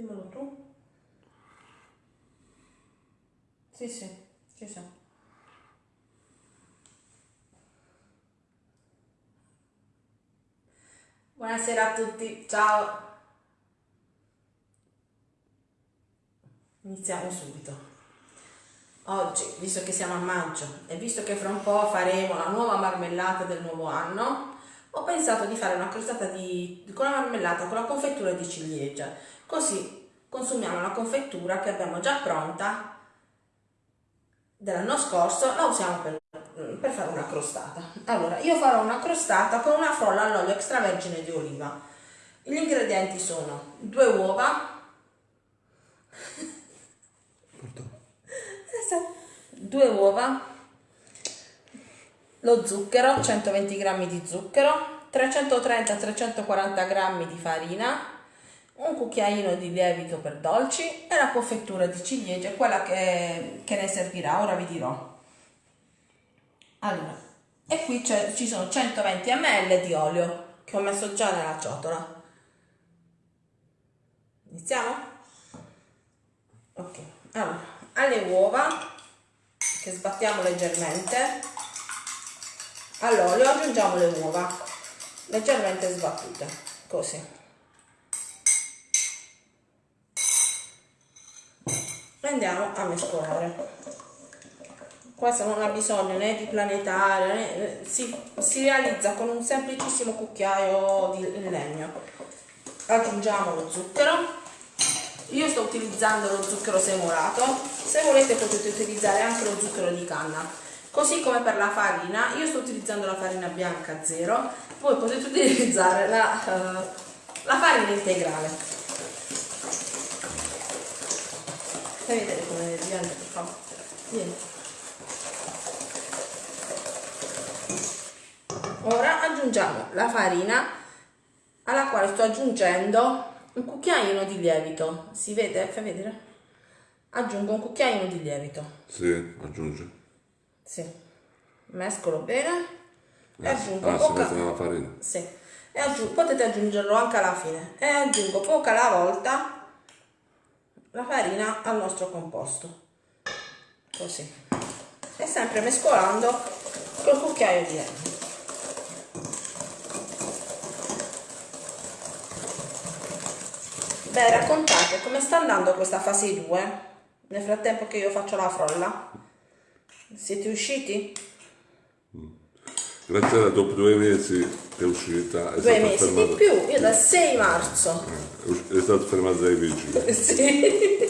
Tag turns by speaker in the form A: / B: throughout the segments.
A: Dimmelo tu. Sì, sì, ci siamo. Buonasera a tutti, ciao. Iniziamo subito. Oggi, visto che siamo a maggio e visto che fra un po' faremo la nuova marmellata del nuovo anno, ho pensato di fare una crostata di, con la marmellata con la confettura di ciliegia. Così consumiamo la confettura che abbiamo già pronta. Dell'anno scorso, la usiamo per, per fare una crostata. Allora, io farò una crostata con una frolla all'olio extravergine di oliva. Gli ingredienti sono due uova, due uova, lo zucchero, 120 g di zucchero, 330-340 g di farina, un cucchiaino di lievito per dolci e la confettura di ciliegia, quella che, che ne servirà, ora vi dirò. Allora, e qui ci sono 120 ml di olio che ho messo già nella ciotola. Iniziamo? Ok, allora, alle uova che sbattiamo leggermente all'olio aggiungiamo le uova leggermente sbattute così andiamo a mescolare. Questo non ha bisogno né di planetario né, si, si realizza con un semplicissimo cucchiaio di legno. Aggiungiamo lo zucchero. Io sto utilizzando lo zucchero semolato. Se volete potete utilizzare anche lo zucchero di canna. Così come per la farina io sto utilizzando la farina bianca zero. Voi potete utilizzare la, uh, la farina integrale fai vedere come per favore. Vieni. Ora aggiungiamo la farina alla quale sto aggiungendo un cucchiaino di lievito. Si vede? fai vedere? aggiungo un cucchiaino di lievito.
B: Sì, aggiunge.
A: Sì. Mescolo bene. E
B: ah,
A: aggiungo
B: ah,
A: poca
B: si farina.
A: Sì. E aggiungo, potete aggiungerlo anche alla fine. E aggiungo poca alla volta la farina al nostro composto così e sempre mescolando col cucchiaio di lievito Beh, raccontate come sta andando questa fase 2 nel frattempo che io faccio la frolla. Siete usciti?
B: Grazie a dopo due mesi è uscita. È
A: due mesi fermata. di più, io dal 6 marzo.
B: Eh, è stato fermato dai vigili.
A: sì.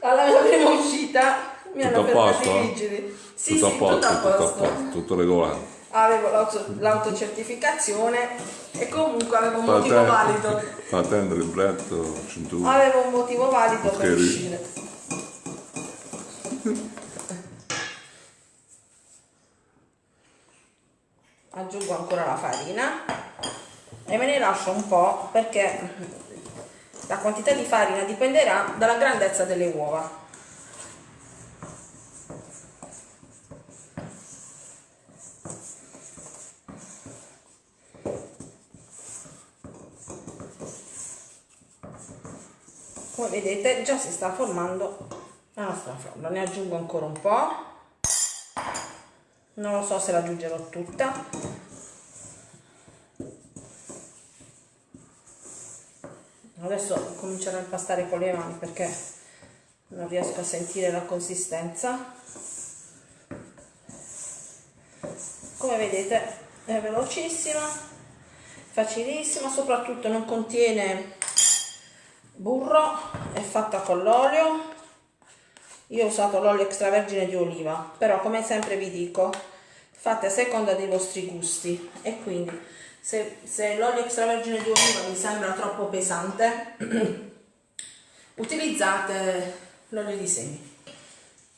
A: Alla mia prima uscita mi
B: tutto
A: hanno fermato i vigili.
B: Sì, tutto, sì, a posto, tutto a posto, tutto, a posto, tutto regolare
A: avevo l'autocertificazione e comunque avevo un motivo valido.
B: Patente, libretto, cintura.
A: Avevo un motivo valido per uscire. Aggiungo ancora la farina e me ne lascio un po' perché la quantità di farina dipenderà dalla grandezza delle uova. come vedete già si sta formando la nostra frolla. Ne aggiungo ancora un po' non lo so se la aggiungerò tutta adesso comincerò a impastare con le mani perché non riesco a sentire la consistenza. Come vedete è velocissima facilissima soprattutto non contiene burro è fatta con l'olio. Io ho usato l'olio extravergine di oliva però come sempre vi dico fate a seconda dei vostri gusti e quindi se, se l'olio extravergine di oliva vi sembra troppo pesante utilizzate l'olio di semi.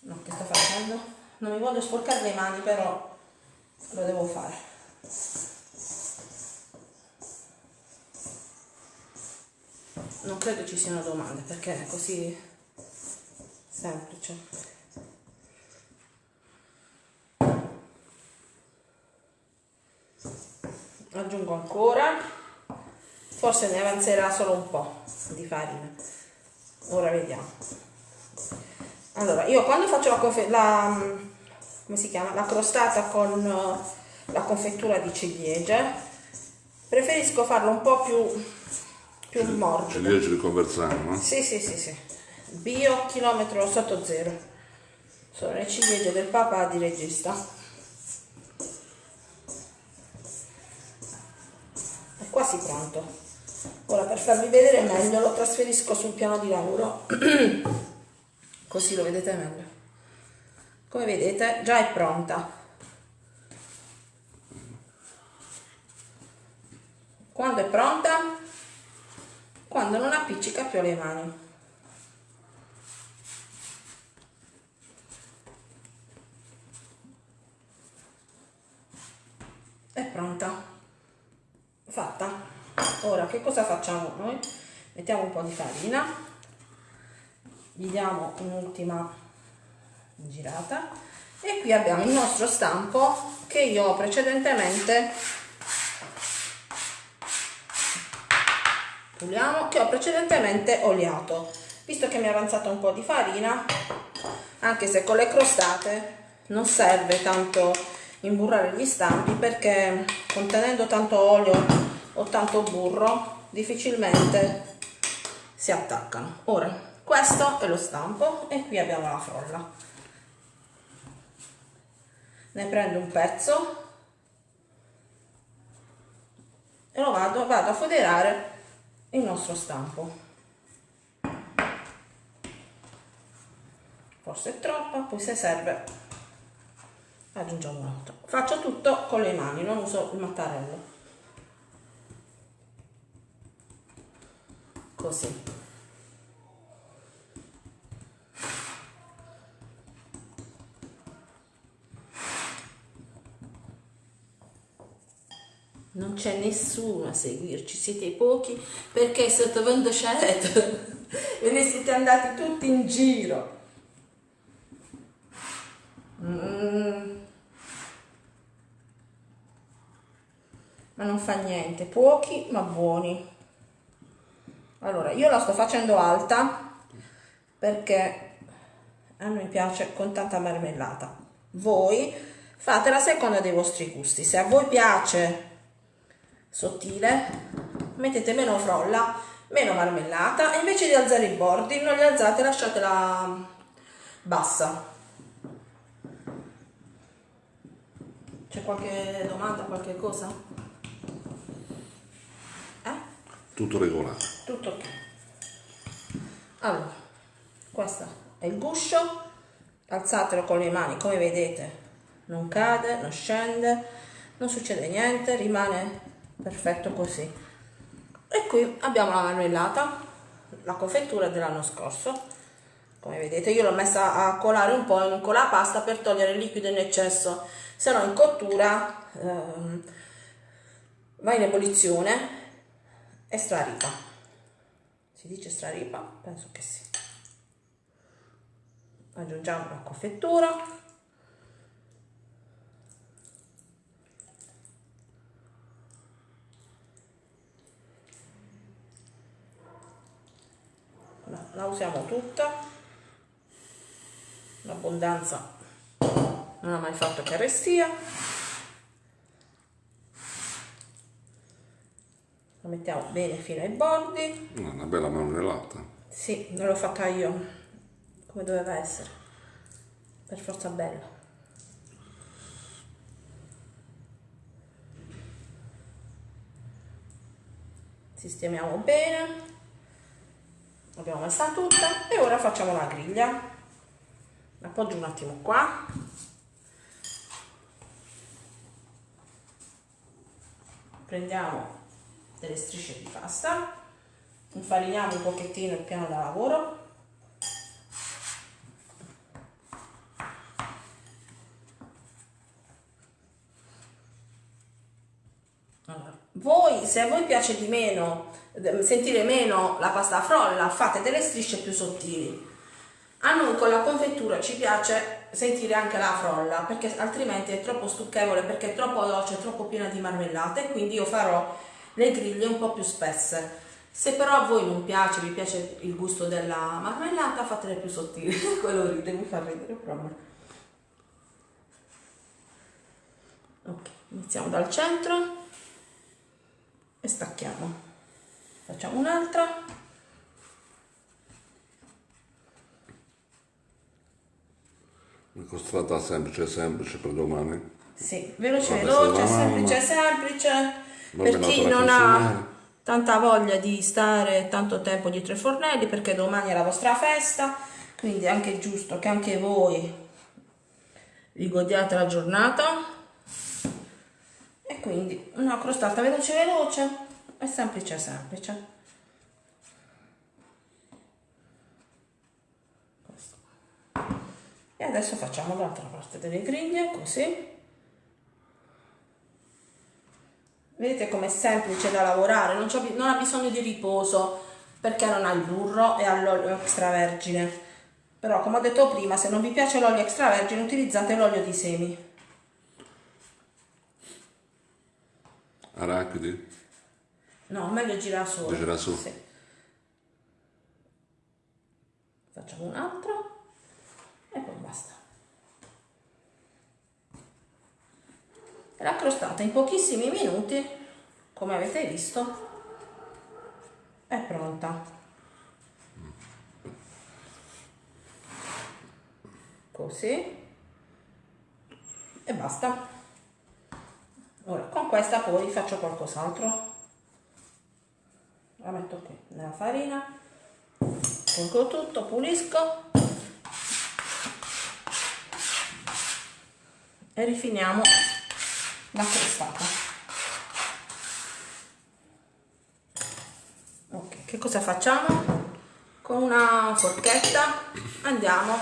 A: No, che sto facendo? non mi voglio sporcare le mani però lo devo fare. Non credo ci siano domande perché è così semplice aggiungo ancora. Forse ne avanzerà solo un po' di farina. Ora vediamo. Allora io quando faccio la, la come si chiama? La crostata con uh, la confettura di ciliegie preferisco farlo un po' più più morbido.
B: ciliegie di Conversano no?
A: sì sì sì sì. Bio chilometro sotto zero. Sono le ciliegie del papà di regista quasi pronto. Ora per farvi vedere meglio lo trasferisco sul piano di lavoro. Così lo vedete meglio. Come vedete già è pronta. Quando è pronta? Quando non appiccica più le mani. È pronta fatta. Ora che cosa facciamo noi? Mettiamo un po' di farina. Gli diamo un'ultima girata. E qui abbiamo il nostro stampo che io ho precedentemente puliamo che ho precedentemente oliato. Visto che mi è avanzata un po' di farina anche se con le crostate non serve tanto imburrare gli stampi perché contenendo tanto olio o tanto burro difficilmente si attaccano. Ora questo è lo stampo e qui abbiamo la frolla. Ne prendo un pezzo e lo vado, vado a foderare il nostro stampo. Forse è troppa poi se serve aggiungiamo un altro. Faccio tutto con le mani non uso il mattarello. Così. Non c'è nessuno a seguirci, siete pochi perché sotto scelto ve ne siete andati tutti in giro. Mm. ma non fa niente pochi ma buoni. Allora io la sto facendo alta perché a me piace con tanta marmellata. Voi fate la seconda dei vostri gusti. Se a voi piace sottile mettete meno frolla meno marmellata e invece di alzare i bordi non li alzate lasciatela bassa. C'è qualche domanda qualche cosa?
B: Tutto regolare.
A: Tutto ok. Allora, questo è il guscio, alzatelo con le mani, come vedete, non cade, non scende, non succede niente, rimane perfetto così. E qui abbiamo la marmellata, la confettura dell'anno scorso. Come vedete io l'ho messa a colare un po' in colapasta per togliere il liquido in eccesso, se no in cottura ehm, va in ebollizione è straripa. Si dice straripa? penso che sì. Aggiungiamo la confettura. La usiamo tutta. L'abbondanza non ha mai fatto carestia lo mettiamo bene fino ai bordi.
B: Una bella marmellata.
A: Sì, non l'ho fatta io come doveva essere. Per forza bella. Sistemiamo bene. L'abbiamo messa tutta e ora facciamo la griglia. Appoggio un attimo qua. Prendiamo delle strisce di pasta infariniamo un pochettino il piano da lavoro. Voi se a voi piace di meno sentire meno la pasta frolla fate delle strisce più sottili. A noi con la confettura ci piace sentire anche la frolla perché altrimenti è troppo stucchevole perché è troppo dolce, è troppo piena di marmellata e quindi io farò le griglie un po' più spesse. Se però a voi non piace, vi piace il gusto della marmellata, fatele più sottili. Quello ride, mi fa ridere proprio. Ok, iniziamo dal centro e stacchiamo. Facciamo un'altra.
B: Una costata semplice, semplice per domani.
A: Sì, veloce, veloce, semplice, semplice. Per chi non ha tanta voglia di stare tanto tempo dietro i fornelli, perché domani è la vostra festa, quindi è anche giusto che anche voi vi godiate la giornata. E quindi una crostata veloce, veloce e semplice, semplice. e adesso facciamo l'altra parte delle griglie così vedete com'è semplice da lavorare non, non, ha bisogno di riposo perché non ha il burro e ha l'olio extravergine però come ho detto prima se non vi piace l'olio extravergine utilizzate l'olio di semi
B: arachidi?
A: no meglio girasole
B: girasole sì.
A: facciamo un altro e poi basta. La crostata in pochissimi minuti, come avete visto, è pronta. Così e basta. Ora con questa poi faccio qualcos'altro. La metto qui nella farina, pungo tutto, pulisco e rifiniamo la crostata ok che cosa facciamo? Con una forchetta andiamo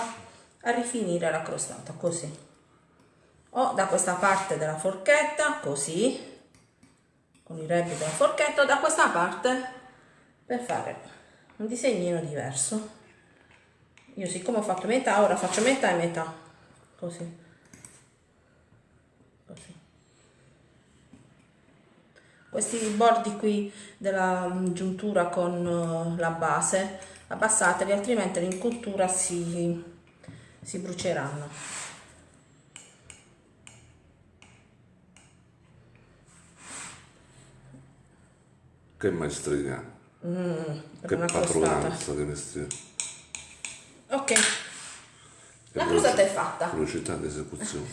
A: a rifinire la crostata così. O da questa parte della forchetta così con i rebbi della forchetta da questa parte per fare un disegnino diverso. Io siccome ho fatto metà ora faccio metà e metà così questi bordi qui della giuntura con eh, la base abbassateli altrimenti in cottura si, si bruceranno.
B: Che maestria
A: mm,
B: che padronanza che mestiere
A: ok. La crostata è fatta.
B: velocità di esecuzione.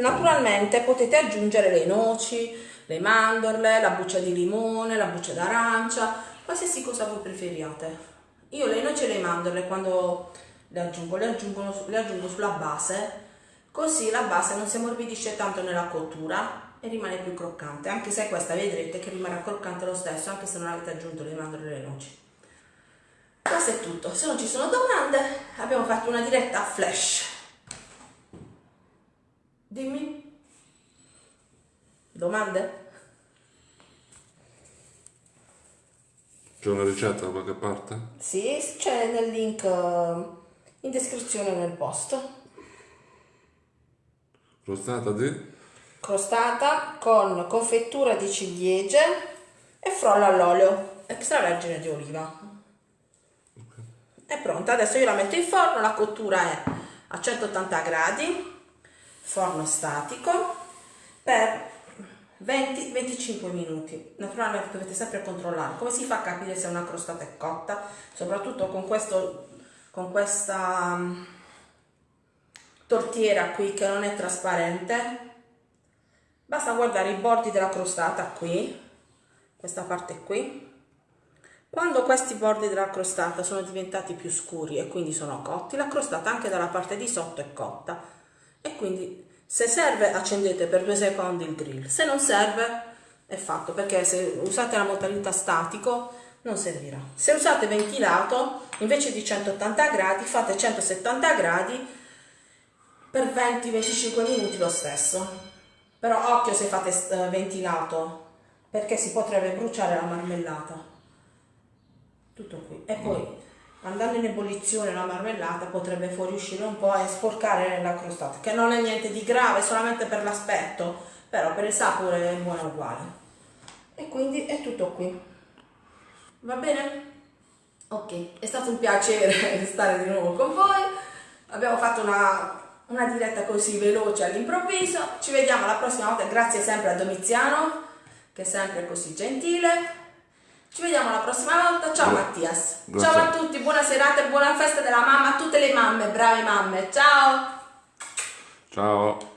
A: Naturalmente potete aggiungere le noci le mandorle, la buccia di limone, la buccia d'arancia, qualsiasi cosa voi preferiate. Io le noci e le mandorle quando le aggiungo, le aggiungo, le aggiungo sulla base, così la base non si ammorbidisce tanto nella cottura e rimane più croccante, anche se questa vedrete che rimarrà croccante lo stesso, anche se non avete aggiunto le mandorle e le noci. Questo è tutto, se non ci sono domande abbiamo fatto una diretta flash. Dimmi. Domande?
B: C'è una ricetta da qualche parte?
A: Sì, c'è nel link eh, in descrizione nel post.
B: Crostata di?
A: Crostata con confettura di ciliegie e frolla all'olio extravergine di oliva. Okay. È pronta, adesso io la metto in forno, la cottura è a 180 gradi, forno statico, per 20-25 minuti. Naturalmente dovete sempre controllare. Come si fa a capire se una crostata è cotta? Soprattutto con, questo, con questa um, tortiera qui che non è trasparente. Basta guardare i bordi della crostata qui, questa parte qui. Quando questi bordi della crostata sono diventati più scuri e quindi sono cotti, la crostata anche dalla parte di sotto è cotta e quindi se serve accendete per due secondi il grill, se non serve è fatto perché se usate la modalità statico non servirà. Se usate ventilato invece di 180 gradi fate 170 gradi per 20-25 minuti lo stesso. Però occhio se fate eh, ventilato perché si potrebbe bruciare la marmellata. Tutto qui. E poi andando in ebollizione la marmellata potrebbe fuoriuscire un po' e sporcare nella crostata, che non è niente di grave, solamente per l'aspetto, però per il sapore è buona uguale. E quindi è tutto qui. Va bene? Ok, è stato un piacere stare di nuovo con voi. Abbiamo fatto una, una diretta così veloce all'improvviso. Ci vediamo la prossima volta. Grazie sempre a Domiziano, che è sempre così gentile. Ci vediamo la prossima volta. Ciao
B: Gra-
A: Mattias.
B: grazie.
A: Ciao a tutti, buona serata e buona festa della mamma a tutte le mamme, brave mamme. Ciao!
B: Ciao.